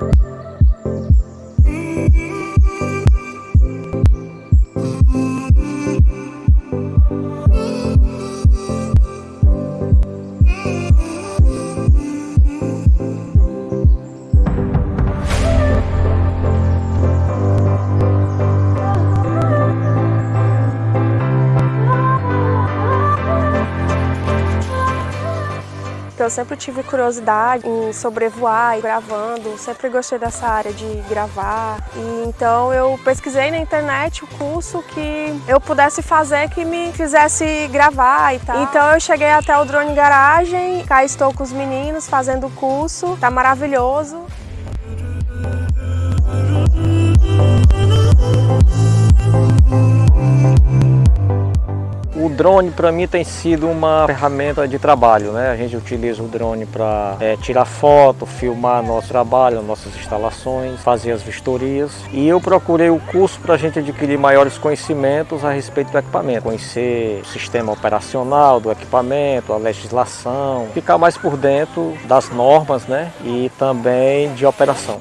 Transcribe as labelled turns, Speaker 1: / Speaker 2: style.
Speaker 1: Bye. Eu sempre tive curiosidade em sobrevoar e gravando, sempre gostei dessa área de gravar. E então eu pesquisei na internet o curso que eu pudesse fazer que me fizesse gravar e tal. Então eu cheguei até o Drone Garagem, cá estou com os meninos fazendo o curso, tá maravilhoso.
Speaker 2: Drone para mim tem sido uma ferramenta de trabalho, né? A gente utiliza o drone para é, tirar foto, filmar nosso trabalho, nossas instalações, fazer as vistorias. E eu procurei o curso para a gente adquirir maiores conhecimentos a respeito do equipamento, conhecer o sistema operacional do equipamento, a legislação, ficar mais por dentro das normas, né? E também de operação.